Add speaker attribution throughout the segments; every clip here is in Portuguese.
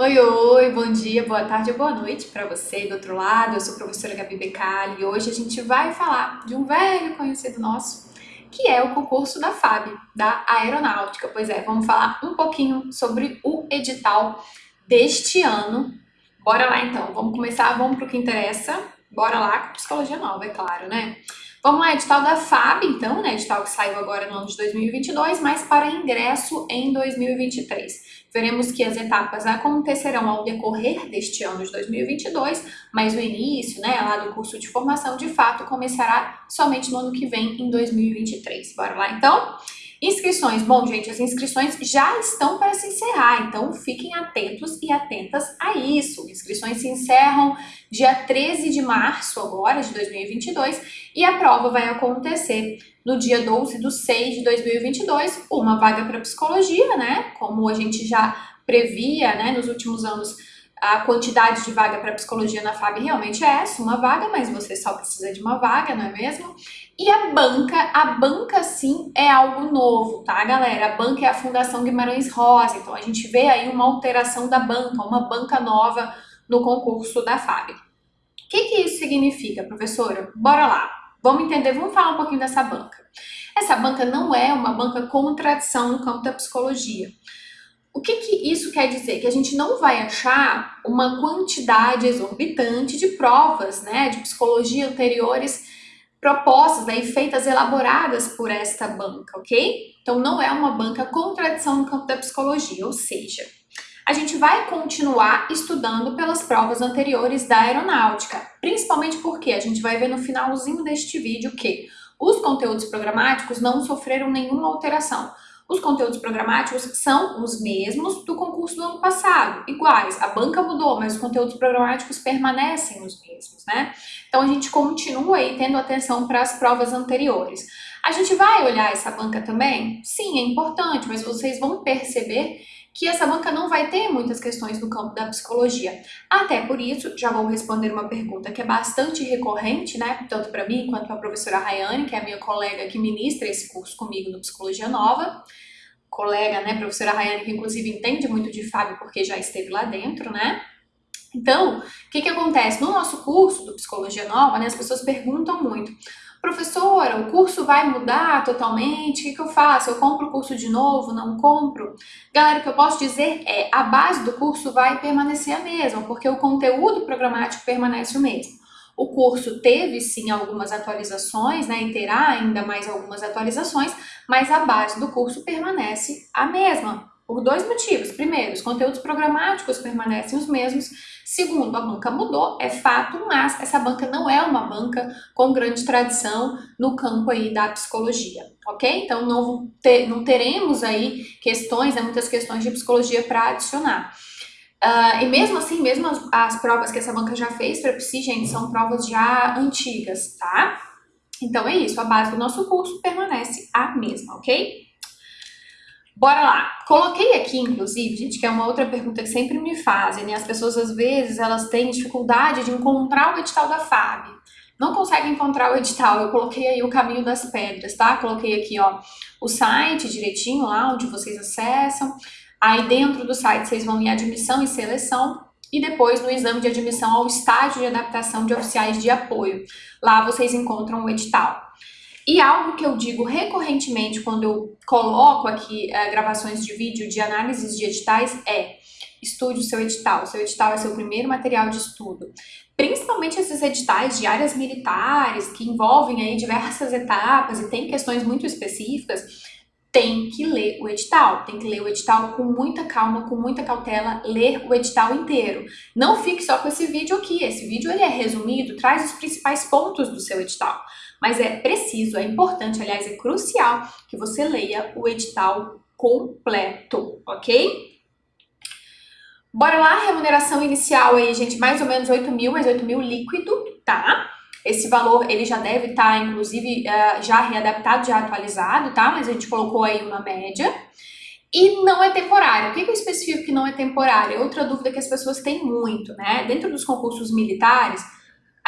Speaker 1: Oi, oi, bom dia, boa tarde, boa noite para você do outro lado. Eu sou a professora Gabi Becali e hoje a gente vai falar de um velho conhecido nosso, que é o concurso da FAB, da Aeronáutica. Pois é, vamos falar um pouquinho sobre o edital deste ano. Bora lá então, vamos começar, vamos para o que interessa. Bora lá com psicologia nova, é claro, né? Vamos lá, edital da FAB, então, né? Edital que saiu agora no ano de 2022, mas para ingresso em 2023. Veremos que as etapas acontecerão ao decorrer deste ano de 2022, mas o início, né, lá do curso de formação, de fato, começará somente no ano que vem, em 2023. Bora lá, então? Inscrições. Bom, gente, as inscrições já estão para se encerrar, então fiquem atentos e atentas a isso. Inscrições se encerram dia 13 de março agora, de 2022, e a prova vai acontecer no dia 12 de 6 de 2022, uma vaga para psicologia, né? Como a gente já previa, né, nos últimos anos, a quantidade de vaga para psicologia na FAB realmente é essa, uma vaga, mas você só precisa de uma vaga, não é mesmo? E a banca, a banca sim é algo novo, tá galera? A banca é a Fundação Guimarães Rosa, então a gente vê aí uma alteração da banca, uma banca nova no concurso da FAB. O que, que isso significa, professora? Bora lá, vamos entender, vamos falar um pouquinho dessa banca. Essa banca não é uma banca com tradição no campo da psicologia. O que, que isso quer dizer? Que a gente não vai achar uma quantidade exorbitante de provas né, de psicologia anteriores propostas né, feitas, elaboradas por esta banca, ok? Então não é uma banca com tradição no campo da psicologia, ou seja, a gente vai continuar estudando pelas provas anteriores da aeronáutica, principalmente porque a gente vai ver no finalzinho deste vídeo que os conteúdos programáticos não sofreram nenhuma alteração. Os conteúdos programáticos são os mesmos do concurso do ano passado, iguais. A banca mudou, mas os conteúdos programáticos permanecem os mesmos, né? Então a gente continua aí tendo atenção para as provas anteriores. A gente vai olhar essa banca também? Sim, é importante, mas vocês vão perceber que essa banca não vai ter muitas questões no campo da psicologia. Até por isso, já vou responder uma pergunta que é bastante recorrente, né, tanto para mim quanto para a professora Rayane, que é a minha colega que ministra esse curso comigo no Psicologia Nova, colega, né, professora Rayane, que inclusive entende muito de Fábio porque já esteve lá dentro, né? Então, o que que acontece? No nosso curso do Psicologia Nova, né, as pessoas perguntam muito, Professora, o curso vai mudar totalmente? O que, eu faço? Eu compro o curso de novo? Não compro? Galera, o que eu posso dizer é a base do curso vai permanecer a mesma, porque o conteúdo programático permanece o mesmo. O curso teve sim algumas atualizações, né, e terá ainda mais algumas atualizações, mas a base do curso permanece a mesma. Por dois motivos. Primeiro, os conteúdos programáticos permanecem os mesmos. Segundo, a banca mudou, é fato, mas essa banca não é uma banca com grande tradição no campo aí da psicologia, ok? Então não, ter, não teremos aí questões, né, muitas questões de psicologia para adicionar. Uh, e mesmo assim, mesmo as, as, provas que essa banca já fez para Psi, gente, são provas já antigas, tá? Então é isso, a base do nosso curso permanece a mesma, ok? Bora lá. Coloquei aqui, inclusive, gente, que é uma outra pergunta que sempre me fazem, né? As pessoas, às vezes, elas têm dificuldade de encontrar o edital da FAB. Não conseguem encontrar o edital. Eu coloquei aí o caminho das pedras, tá? Coloquei aqui, ó, o site direitinho lá, onde vocês acessam. Aí, dentro do site, vocês vão em admissão e seleção. E depois, no exame de admissão ao estágio de adaptação de oficiais de apoio. Lá vocês encontram o edital. E algo que eu digo recorrentemente quando eu coloco aqui uh, gravações de vídeo de análises de editais é estude o seu edital. Seu edital é seu primeiro material de estudo. Principalmente esses editais de áreas militares que envolvem aí diversas etapas e tem questões muito específicas, tem que ler o edital, tem que ler o edital com muita calma, com muita cautela, ler o edital inteiro. Não fique só com esse vídeo aqui, esse vídeo ele é resumido, traz os principais pontos do seu edital. Mas é preciso, é importante, aliás, é crucial que você leia o edital completo, ok? Bora lá, remuneração inicial aí, gente, mais ou menos 8 mil, mas 8 mil líquido, tá? Esse valor, ele já deve estar, tá, inclusive, uh, já readaptado, já atualizado, tá? Mas a gente colocou aí uma média. E não é temporário. O que eu especifico que não é temporário? É outra dúvida que as pessoas têm muito, né? Dentro dos concursos militares,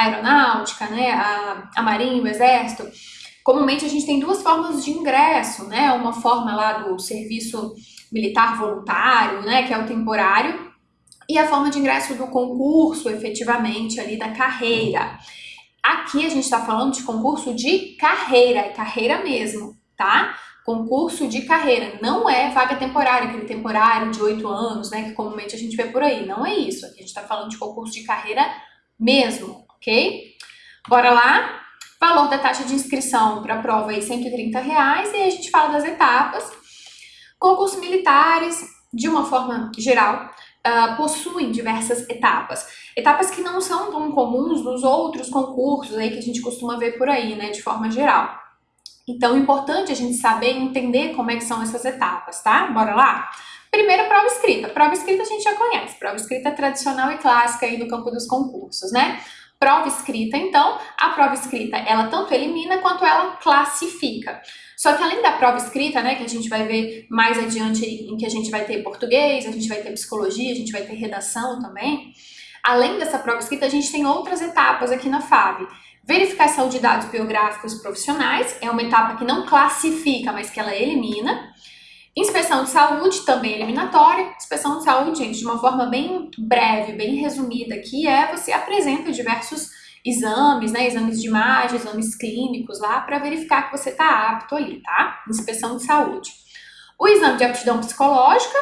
Speaker 1: aeronáutica, né, a, a marinha, o exército, comumente a gente tem duas formas de ingresso, né, uma forma lá do serviço militar voluntário, né, que é o temporário, e a forma de ingresso do concurso, efetivamente, ali da carreira. Aqui a gente está falando de concurso de carreira, é carreira mesmo, tá? Concurso de carreira, não é vaga temporária, aquele temporário de oito anos, né, que comumente a gente vê por aí, não é isso. Aqui a gente está falando de concurso de carreira mesmo, ok? Bora lá? Valor da taxa de inscrição para a prova aí, 130 reais, e aí a gente fala das etapas. Concursos militares, de uma forma geral, uh, possuem diversas etapas. Etapas que não são tão comuns nos outros concursos aí que a gente costuma ver por aí, né, de forma geral. Então, é importante a gente saber entender como é que são essas etapas, tá? Bora lá? Primeiro, prova escrita. Prova escrita a gente já conhece. Prova escrita tradicional e clássica aí no campo dos concursos, né? Prova escrita, então, a prova escrita, ela tanto elimina quanto ela classifica. Só que além da prova escrita, né, que a gente vai ver mais adiante em que a gente vai ter português, a gente vai ter psicologia, a gente vai ter redação também, além dessa prova escrita, a gente tem outras etapas aqui na FAB. Verificação de dados biográficos profissionais, é uma etapa que não classifica, mas que ela elimina. Inspeção de saúde, também eliminatória. Inspeção de saúde, gente, de uma forma bem breve, bem resumida aqui, é você apresenta diversos exames, né, exames de imagem, exames clínicos lá, para verificar que você está apto ali, tá? Inspeção de saúde. O exame de aptidão psicológica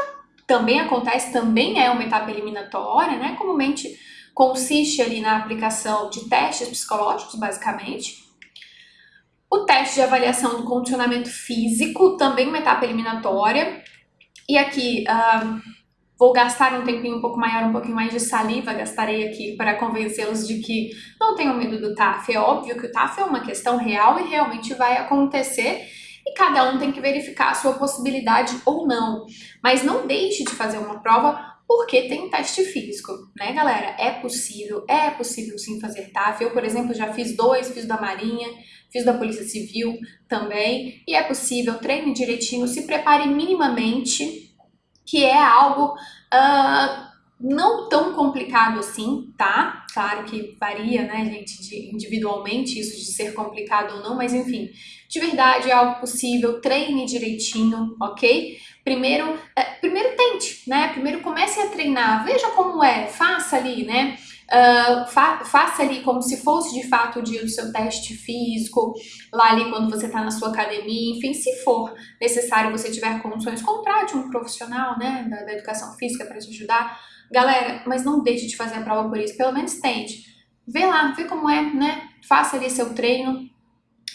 Speaker 1: também acontece, também é uma etapa eliminatória, né? Comumente consiste ali na aplicação de testes psicológicos, basicamente. O teste de avaliação do condicionamento físico, também uma etapa eliminatória. E aqui, uh, vou gastar um tempinho um pouco maior, um pouquinho mais de saliva, gastarei aqui para convencê-los de que não tenham medo do TAF. É óbvio que o TAF é uma questão real e realmente vai acontecer e cada um tem que verificar a sua possibilidade ou não. Mas não deixe de fazer uma prova porque tem teste físico, né, galera? É possível, é possível sim fazer TAF. Eu, por exemplo, já fiz dois, fiz da Marinha, fiz da Polícia Civil também, e é possível, treine direitinho, se prepare minimamente, que é algo uh, não tão complicado assim, tá? Claro que varia, né, gente, de, individualmente isso de ser complicado ou não, mas enfim, de verdade é algo possível, treine direitinho, ok? Primeiro, é, primeiro tente, né? Primeiro comece a treinar, veja como é, faça ali, né? Uh, fa faça ali como se fosse de fato o dia do seu teste físico, lá ali quando você está na sua academia, enfim, se for necessário você tiver condições, contrate um profissional, né, da, da educação física para te ajudar. Galera, mas não deixe de fazer a prova por isso, pelo menos tente. Vê lá, vê como é, né? Faça ali seu treino,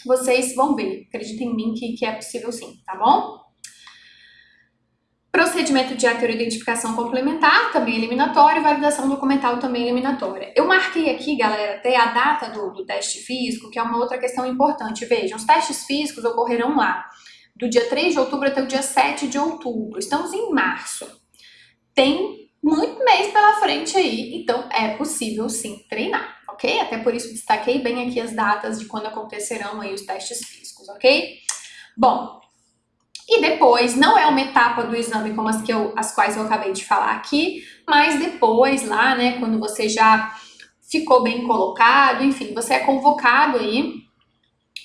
Speaker 1: vocês vão ver. Acreditem em mim que, que é possível sim, tá bom? Procedimento de heteroidentificação complementar, também eliminatório, validação documental, também eliminatória. Eu marquei aqui, galera, até a data do, do teste físico, que é uma outra questão importante. Vejam, os testes físicos ocorrerão lá, do dia 3 de outubro até o dia 7 de outubro. Estamos em março. Tem muito mês pela frente aí, então é possível sim treinar, ok? Até por isso destaquei bem aqui as datas de quando acontecerão aí os testes físicos, ok? Bom, e depois, não é uma etapa do exame como as, que eu, as quais eu acabei de falar aqui, mas depois lá, né, quando você já ficou bem colocado, enfim, você é convocado aí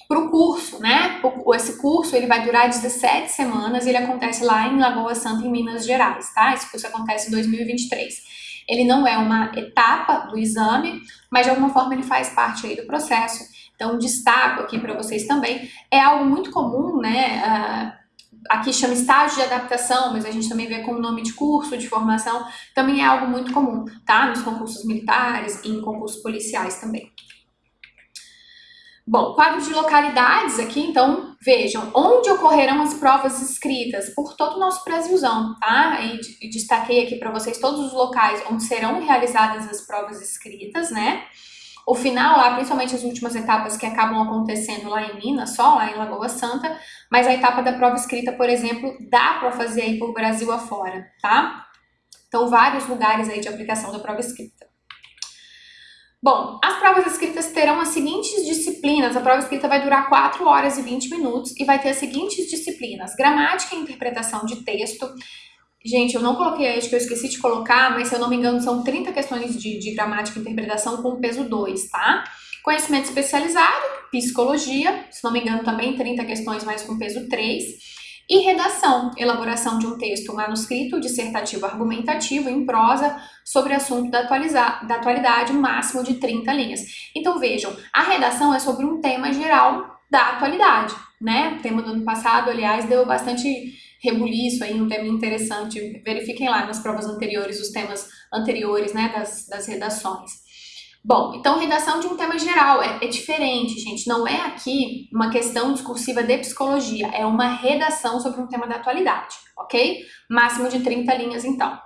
Speaker 1: para o curso, né? Esse curso ele vai durar 17 semanas e ele acontece lá em Lagoa Santa, em Minas Gerais, tá? Esse curso acontece em 2023. Ele não é uma etapa do exame, mas de alguma forma ele faz parte aí do processo. Então, destaco aqui para vocês também, é algo muito comum, né? Uh, aqui chama estágio de adaptação, mas a gente também vê com o nome de curso de formação, também é algo muito comum, tá? Nos concursos militares e em concursos policiais também. Bom, quadro de localidades aqui, então, vejam, onde ocorrerão as provas escritas? Por todo o nosso Brasilzão, tá? E destaquei aqui para vocês todos os locais onde serão realizadas as provas escritas, né? O final lá, principalmente as últimas etapas que acabam acontecendo lá em Minas, só lá em Lagoa Santa, mas a etapa da prova escrita, por exemplo, dá para fazer aí por Brasil afora, tá? Então, vários lugares aí de aplicação da prova escrita. Bom, as provas escritas terão as seguintes disciplinas. A prova escrita vai durar 4 horas e 20 minutos e vai ter as seguintes disciplinas. Gramática e interpretação de texto, Gente, eu não coloquei, acho que eu esqueci de colocar, mas se eu não me engano são 30 questões de, de gramática e interpretação com peso 2, tá? Conhecimento especializado, psicologia, se não me engano também 30 questões mais com peso 3. E redação, elaboração de um texto manuscrito, dissertativo argumentativo em prosa sobre assunto da, da atualidade, máximo de 30 linhas. Então vejam, a redação é sobre um tema geral da atualidade, né? O tema do ano passado, aliás, deu bastante rebuliço aí, um tema interessante. Verifiquem lá nas provas anteriores, os temas anteriores, né, das, das redações. Bom, então redação de um tema geral é, é, diferente, gente. Não é aqui uma questão discursiva de psicologia, é uma redação sobre um tema da atualidade, ok? Máximo de 30 linhas, então.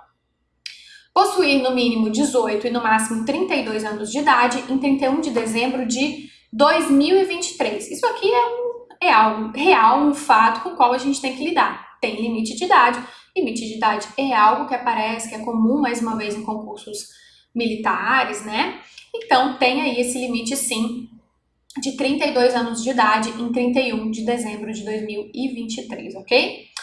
Speaker 1: Possuir no mínimo 18 e no máximo 32 anos de idade em 31 de dezembro de 2023. Isso aqui é, um, é algo real, um fato com o qual a gente tem que lidar. Tem limite de idade. Limite de idade é algo que aparece, que é comum, mais uma vez, em concursos militares, né? Então, tem aí esse limite, sim, de 32 anos de idade em 31 de dezembro de 2023, ok?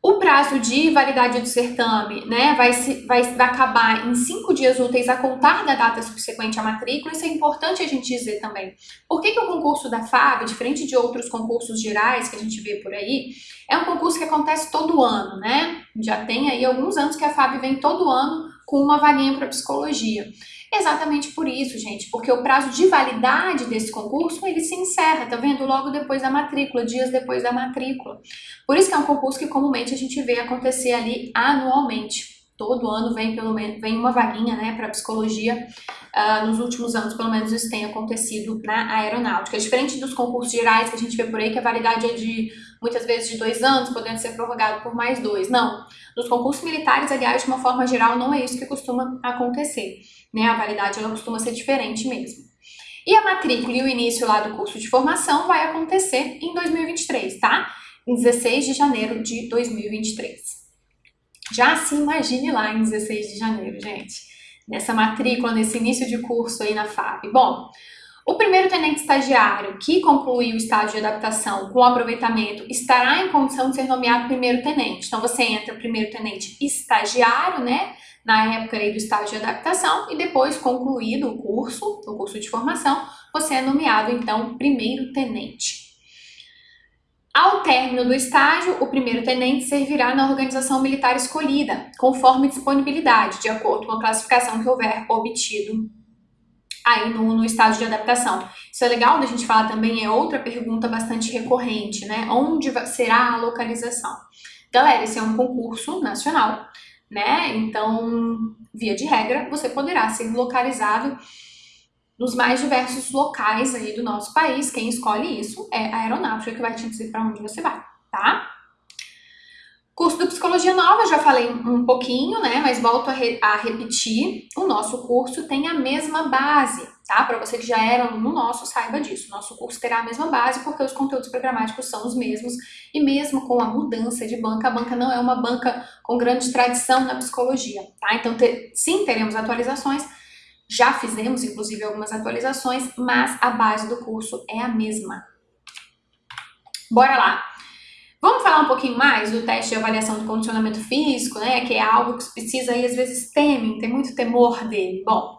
Speaker 1: O prazo de validade do certame né, vai, se, vai, vai acabar em cinco dias úteis a contar da data subsequente à matrícula. Isso é importante a gente dizer também. Por que, que o concurso da FAB, diferente de outros concursos gerais que a gente vê por aí, é um concurso que acontece todo ano, né? Já tem aí alguns anos que a FAB vem todo ano com uma vaguinha para psicologia. Exatamente por isso, gente, porque o prazo de validade desse concurso, ele se encerra, tá vendo? Logo depois da matrícula, dias depois da matrícula. Por isso que é um concurso que comumente a gente vê acontecer ali anualmente. Todo ano vem pelo menos vem uma vaguinha, né, para psicologia. Uh, nos últimos anos, pelo menos isso tem acontecido na aeronáutica. É diferente dos concursos gerais que a gente vê por aí, que a validade é de muitas vezes de dois anos, podendo ser prorrogado por mais dois. Não. Nos concursos militares, aliás, de uma forma geral, não é isso que costuma acontecer né? A validade ela costuma ser diferente mesmo. E a matrícula e o início lá do curso de formação vai acontecer em 2023, tá? Em 16 de janeiro de 2023. Já se imagine lá em 16 de janeiro, gente. Nessa matrícula, nesse início de curso aí na FAB. Bom, o primeiro tenente estagiário que concluir o estágio de adaptação com aproveitamento estará em condição de ser nomeado primeiro tenente. Então, você entra primeiro tenente estagiário, né? na época aí do estágio de adaptação e depois concluído o curso, o curso de formação, você é nomeado então primeiro tenente. Ao término do estágio, o primeiro tenente servirá na organização militar escolhida, conforme disponibilidade, de acordo com a classificação que houver obtido aí no, no estágio de adaptação. Isso é legal da gente falar também, é outra pergunta bastante recorrente, né? Onde será a localização? Galera, esse é um concurso nacional, né? Então, via de regra, você poderá ser localizado nos mais diversos locais aí do nosso país. Quem escolhe isso é a aeronáutica que vai te dizer para onde você vai, tá? Curso do Psicologia Nova, já falei um pouquinho, né? Mas volto a, re a repetir, o nosso curso tem a mesma base, tá? Para você que já era no nosso, saiba disso. Nosso curso terá a mesma base porque os conteúdos programáticos são os mesmos e mesmo com a mudança de banca, a banca não é uma banca com grande tradição na psicologia, tá? Então, sim, teremos atualizações, já fizemos, inclusive, algumas atualizações, mas a base do curso é a mesma. Bora lá! Vamos falar um pouquinho mais do teste de avaliação do condicionamento físico, né? Que é algo que precisa aí às vezes temem, tem muito temor dele. Bom,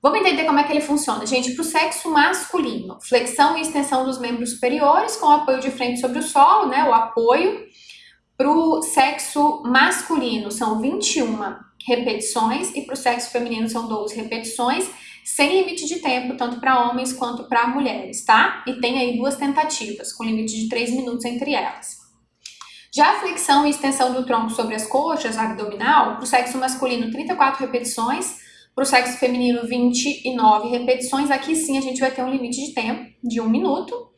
Speaker 1: vamos entender como é que ele funciona. Gente, para o sexo masculino, flexão e extensão dos membros superiores com apoio de frente sobre o solo, né? O apoio. Para o sexo masculino são 21 repetições e para o sexo feminino são 12 repetições sem limite de tempo, tanto para homens quanto para mulheres, tá? E tem aí duas tentativas, com limite de 3 minutos entre elas. Já a flexão e extensão do tronco sobre as coxas, abdominal, para o sexo masculino 34 repetições, para o sexo feminino 29 repetições, aqui sim a gente vai ter um limite de tempo de 1 minuto.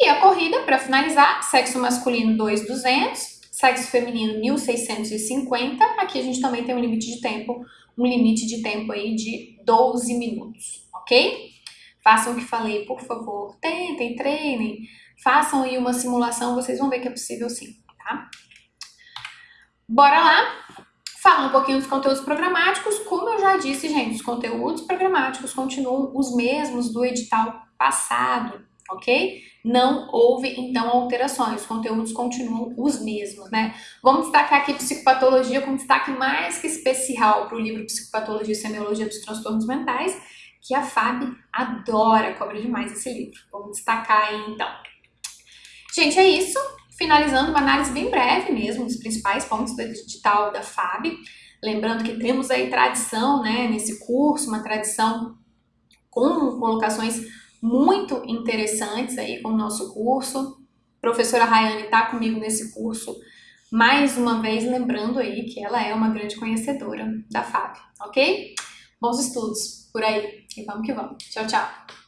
Speaker 1: E a corrida, para finalizar, sexo masculino 2,200, sexo feminino 1.650, aqui a gente também tem um limite de tempo um limite de tempo aí de 12 minutos, ok? Façam o que falei, por favor. Tentem, treinem, façam aí uma simulação, vocês vão ver que é possível sim, tá? Bora lá? Falar um pouquinho dos conteúdos programáticos. Como eu já disse, gente, os conteúdos programáticos continuam os mesmos do edital passado, ok? Não houve, então, alterações, os conteúdos continuam os mesmos, né? Vamos destacar aqui psicopatologia com destaque mais que especial para o livro Psicopatologia e Semiologia dos Transtornos Mentais, que a FAB adora, cobra demais esse livro. Vamos destacar aí, então. Gente, é isso. finalizando uma análise bem breve mesmo dos principais pontos do edital da FAB. Lembrando que temos aí tradição né, nesse curso, uma tradição com colocações muito interessantes aí com o nosso curso. A professora Rayane está comigo nesse curso, mais uma vez lembrando aí que ela é uma grande conhecedora da FAB, ok? Bons estudos por aí e vamos que vamos. Tchau, tchau!